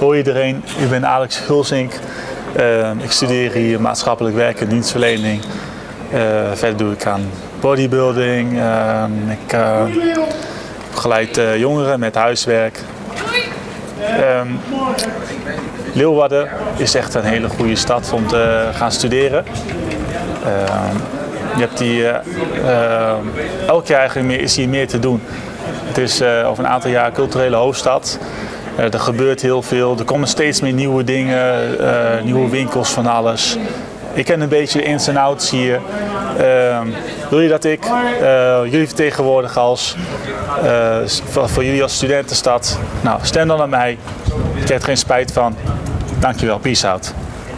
Hoi iedereen, ik ben Alex Hulsink. Uh, ik studeer hier maatschappelijk werk en dienstverlening. Uh, verder doe ik aan bodybuilding. Uh, ik begeleid jongeren met huiswerk. Um, Leeuwarden is echt een hele goede stad om te gaan studeren. Ehm, je hebt die, elk jaar eigenlijk meer, is hier meer te doen. Het is over een aantal jaar culturele hoofdstad. Uh, er gebeurt heel veel, er komen steeds meer nieuwe dingen, uh, nieuwe winkels van alles. Ik ken een beetje de ins en outs hier. Uh, wil je dat ik uh, jullie vertegenwoordig als, voor, jullie als studentenstad? Nou, stem dan aan mij. Ik heb er geen spijt van. Dankjewel, peace out.